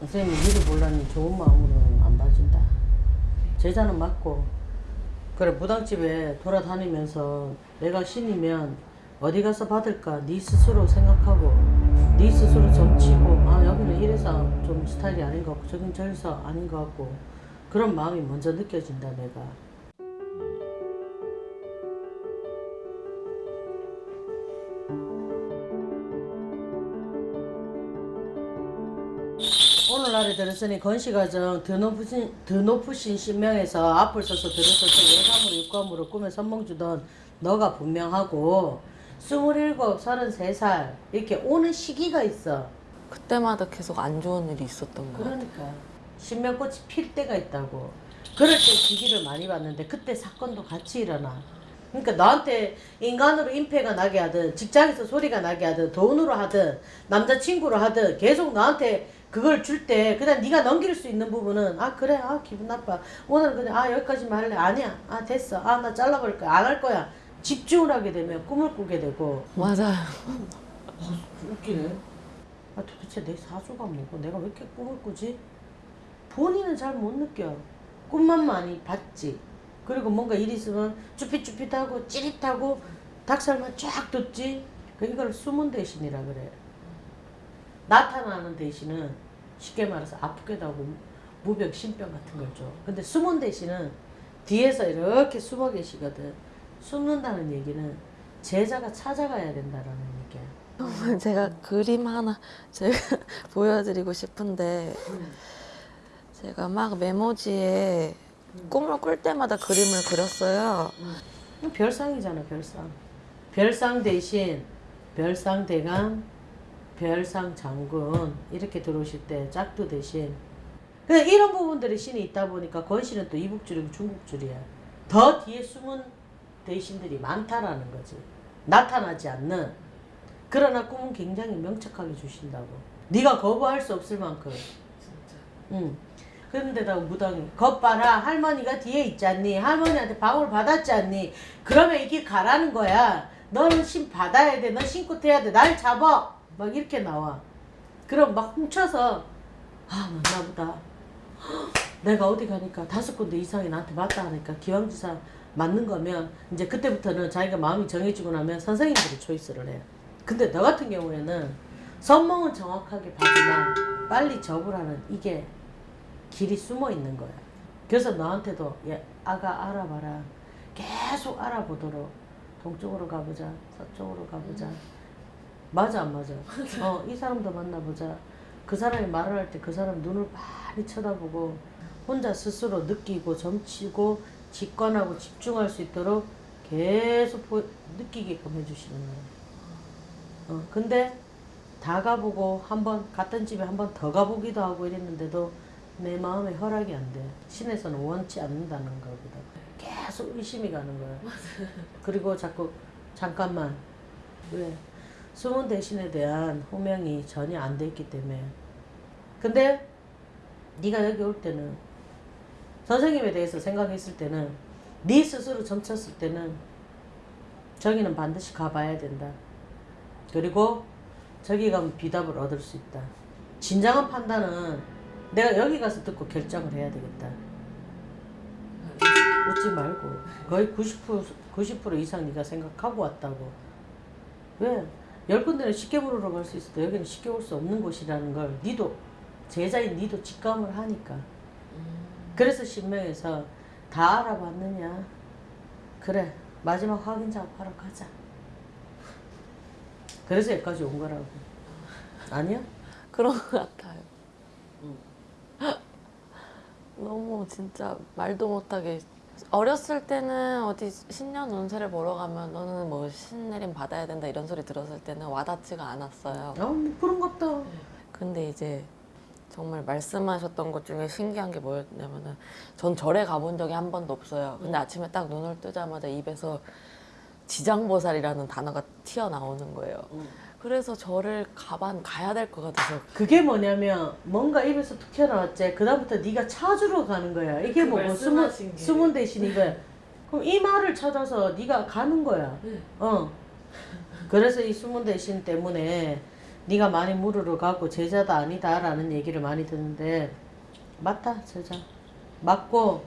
선생님이 니를 몰라니 좋은 마음으로는 안 봐준다. 제자는 맞고. 그래 무당집에 돌아다니면서 내가 신이면 어디 가서 받을까 네 스스로 생각하고 네 스스로 점치고 아 여기는 이래서 좀 스타일이 아닌 것 같고 저긴 저래서 아닌 것 같고 그런 마음이 먼저 느껴진다 내가 들었으니 건시가정 더 높으신, 더 높으신 신명에서 앞을 서서 들어서서 예감으로 육감으로 꿈에 선몽주던 너가 분명하고 스물일곱, 서른세 살 이렇게 오는 시기가 있어. 그때마다 계속 안 좋은 일이 있었던 거야. 그러니까. 신명꽃이 필 때가 있다고. 그럴 때 시기를 많이 봤는데 그때 사건도 같이 일어나. 그러니까 너한테 인간으로 임패가 나게 하든 직장에서 소리가 나게 하든 돈으로 하든 남자친구로 하든 계속 너한테 그걸 줄 때 그냥 네가 넘길 수 있는 부분은 아 그래 아 기분 나빠 오늘 그냥 아 여기까지만 할래 아니야 아 됐어 아 나 잘라버릴 거야 안 할 거야 집중을 하게 되면 꿈을 꾸게 되고 맞아요. 웃기네. 아 도대체 내 사주가 뭐고 내가 왜 이렇게 꿈을 꾸지? 본인은 잘 못 느껴. 꿈만 많이 봤지. 그리고 뭔가 일 있으면 쭈삣쭈삣하고 찌릿하고 닭살만 쫙 돋지. 그 이걸 숨은 대신이라 그래. 나타나는 대신은 쉽게 말해서 아프게도 하고 무병 신병 같은 걸 줘. 근데 숨은 대신은 뒤에서 이렇게 숨어 계시거든. 숨는다는 얘기는 제자가 찾아가야 된다라는 얘기야. 제가 그림 하나 제가 보여드리고 싶은데 제가 막 메모지에 꿈을 꿀 때마다 그림을 그렸어요. 별상이잖아 별상 별상 대신 별상 대감 별상 장군 이렇게 들어오실 때 짝두 대신. 근데 이런 부분들이 신이 있다 보니까 건신은 또 이북줄이고 중국줄이야. 더 뒤에 숨은 대신들이 많다라는 거지. 나타나지 않는. 그러나 꿈은 굉장히 명확하게 주신다고. 네가 거부할 수 없을 만큼. 응. 그런데다가 무당이 겁 봐라 할머니가 뒤에 있지 않니. 할머니한테 방울 받았지 않니. 그러면 이게 가라는 거야. 너는 신 받아야 돼너 신고 태야 돼날 잡아 막 이렇게 나와 그럼 막 훔쳐서 아 맞나 보다 내가 어디 가니까 다섯 군데 이상이 나한테 맞다 하니까 기왕지사 맞는 거면 이제 그때부터는 자기가 마음이 정해지고 나면 선생님들이 초이스를 해 근데 너 같은 경우에는 선몽은 정확하게 봐주나 빨리 접으라는 이게 길이 숨어 있는 거야. 그래서 너한테도 야, 아가 알아봐라. 계속 알아보도록 동쪽으로 가보자, 서쪽으로 가보자. 맞아 안 맞아? 어, 이 사람도 만나보자. 그 사람이 말을 할 때 그 사람 눈을 많이 쳐다보고 혼자 스스로 느끼고 점치고 직관하고 집중할 수 있도록 계속 보, 느끼게끔 해주시는 거야. 어, 근데 다 가보고 한번 갔던 집에 한 번 더 가보기도 하고 이랬는데도 내 마음에 허락이 안 돼. 신에서는 원치 않는다는 거거든. 계속 의심이 가는 거야. 그리고 자꾸 잠깐만 왜 숨은 대신에 대한 호명이 전혀 안 돼 있기 때문에. 근데 네가 여기 올 때는 선생님에 대해서 생각했을 때는 네 스스로 점쳤을 때는 저기는 반드시 가봐야 된다. 그리고 저기 가면 비답을 얻을 수 있다. 진정한 판단은 내가 여기 가서 듣고 결정을 해야 되겠다. 웃지 말고 거의 90% 90% 이상 네가 생각하고 왔다고. 왜? 열 군데는 쉽게 물으러 갈 수 있어도 여기는 쉽게 올 수 없는 곳이라는 걸 니도 제자인 니도 직감을 하니까. 그래서 신명에서 다 알아봤느냐? 그래 마지막 확인 작업하러 가자. 그래서 여기까지 온 거라고. 아니야? 그런 것 같아요. 너무 진짜 말도 못하게 어렸을 때는 어디 신년 운세를 보러 가면 너는 뭐 신내림 받아야 된다 이런 소리 들었을 때는 와닿지가 않았어요. 아, 뭐 그런갑다. 근데 이제 정말 말씀하셨던 것 중에 신기한 게 뭐였냐면은 전 절에 가본 적이 한 번도 없어요. 근데 아침에 딱 눈을 뜨자마자 입에서 지장보살이라는 단어가 튀어나오는 거예요. 그래서 절을 가반 가야 될 것 같아서 그게 뭐냐면 뭔가 입에서 툭 튀어나왔지. 그다음부터 네가 찾으러 가는 거야. 이게 그 뭐고 숨은. 숨은 대신 이거야. 그럼 이 말을 찾아서 네가 가는 거야. 네. 어. 그래서 이 숨은 대신 때문에 네가 많이 물으러 가고 제자도 아니다라는 얘기를 많이 듣는데 맞다 제자 맞고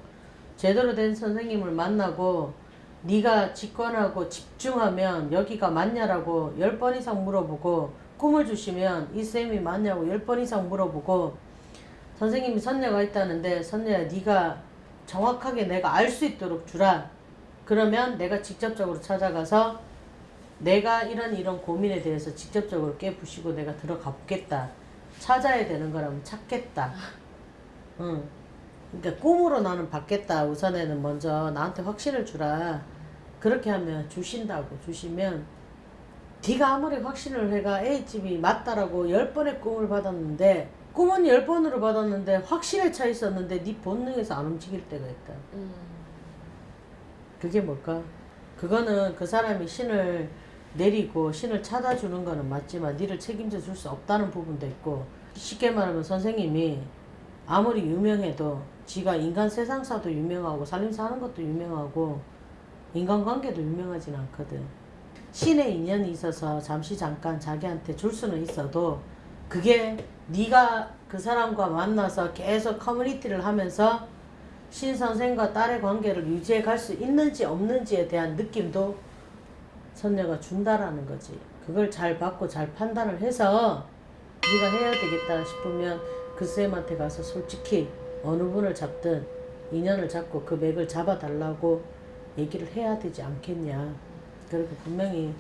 제대로 된 선생님을 만나고 네가 직관하고 집중하면 여기가 맞냐라고 열번 이상 물어보고 꿈을 주시면 이 쌤이 맞냐고 열번 이상 물어보고 선생님이 선녀가 있다는데 선녀야 네가 정확하게 내가 알 수 있도록 주라. 그러면 내가 직접적으로 찾아가서 내가 이런 이런 고민에 대해서 직접적으로 깨부시고 내가 들어가 보겠다. 찾아야 되는 거라면 찾겠다. 응. 그러니까 꿈으로 나는 받겠다 우선에는 먼저 나한테 확신을 주라 그렇게 하면 주신다고 주시면 네가 아무리 확신을 해가 A집이 맞다라고 열 번의 꿈을 받았는데 꿈은 열 번으로 받았는데 확신에 차 있었는데 네 본능에서 안 움직일 때가 있다 음. 그게 뭘까? 그거는 그 사람이 신을 내리고 신을 찾아주는 거는 맞지만 니를 책임져 줄 수 없다는 부분도 있고 쉽게 말하면 선생님이 아무리 유명해도 지가 인간 세상사도 유명하고 살림사 하는 것도 유명하고 인간관계도 유명하진 않거든 신의 인연이 있어서 잠시 잠깐 자기한테 줄 수는 있어도 그게 네가 그 사람과 만나서 계속 커뮤니티를 하면서 신 선생과 딸의 관계를 유지해 갈 수 있는지 없는지에 대한 느낌도 선녀가 준다라는 거지. 그걸 잘 받고 잘 판단을 해서 네가 해야 되겠다 싶으면 그 쌤한테 가서 솔직히 어느 분을 잡든 인연을 잡고 그 맥을 잡아달라고 얘기를 해야 되지 않겠냐. 그리고 분명히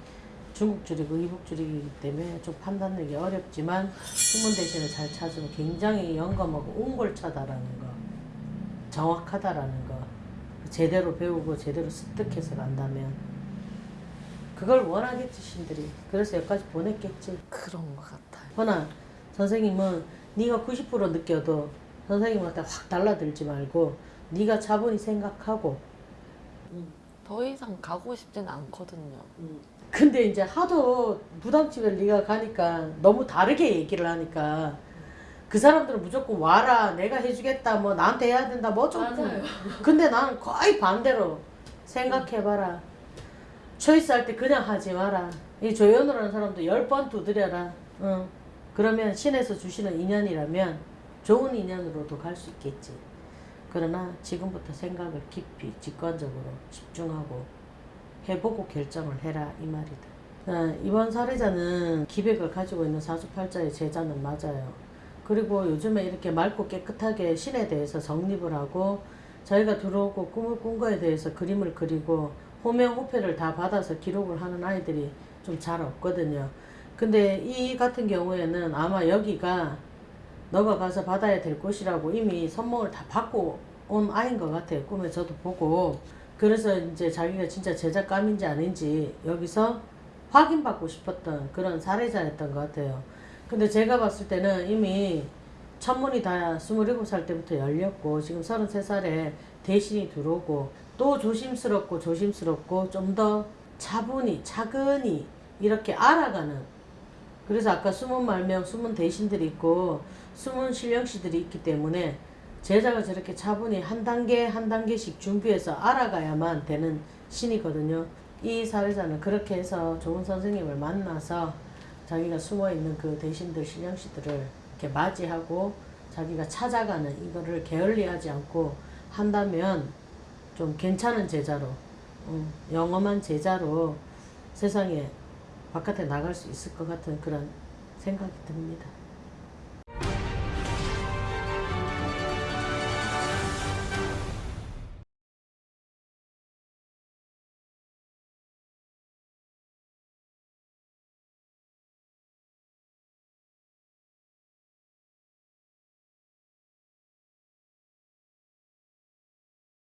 중국 줄이고 이북 줄이기 때문에 좀 판단 내기 어렵지만 숨은 대신에 잘 찾으면 굉장히 영감하고 옹골차다라는 거. 정확하다라는 거 제대로 배우고 제대로 습득해서 간다면 그걸 원하겠지 신들이 그래서 여기까지 보냈겠지 그런 것 같아요. 허나 선생님은 네가 90% 느껴도 선생님한테 확 달라들지 말고 네가 차분히 생각하고 더 이상 가고 싶진 않거든요. 근데 이제 하도 무당집에 네가 가니까 너무 다르게 얘기를 하니까 그 사람들은 무조건 와라 내가 해주겠다 뭐 나한테 해야 된다 뭐 맞아요. 근데 나는 거의 반대로 생각해봐라 초이스 할 때 그냥 하지 마라 이 조연우라는 사람도 열 번 두드려라 응. 그러면 신에서 주시는 인연이라면 좋은 인연으로도 갈 수 있겠지. 그러나 지금부터 생각을 깊이 직관적으로 집중하고 해보고 결정을 해라 이 말이다. 어, 이번 사례자는 기백을 가지고 있는 사주팔자의 제자는 맞아요. 그리고 요즘에 이렇게 맑고 깨끗하게 신에 대해서 정립을 하고 자기가 들어오고 꿈을 꾼 거에 대해서 그림을 그리고 호명 호패를 다 받아서 기록을 하는 아이들이 좀 잘 없거든요. 근데 이 같은 경우에는 아마 여기가 너가 가서 받아야 될 곳이라고 이미 선몽을 다 받고 온 아이인 것 같아요. 꿈에 저도 보고. 그래서 이제 자기가 진짜 제작감인지 아닌지 여기서 확인받고 싶었던 그런 사례자였던 것 같아요. 근데 제가 봤을 때는 이미 천문이 다 27살 때부터 열렸고 지금 33살에 대신이 들어오고 또 조심스럽고 조심스럽고 좀 더 차분히 차근히 이렇게 알아가는 그래서 아까 숨은 말명 숨은 대신들이 있고 숨은 신령씨들이 있기 때문에 제자가 저렇게 차분히 한 단계 한 단계씩 준비해서 알아가야만 되는 신이거든요. 이 사례자는 그렇게 해서 좋은 선생님을 만나서 자기가 숨어 있는 그 대신들 신령씨들을 이렇게 맞이하고 자기가 찾아가는 이거를 게을리하지 않고 한다면 좀 괜찮은 제자로 음, 영험한 제자로 세상에 바깥에 나갈 수 있을 것 같은 그런 생각이 듭니다.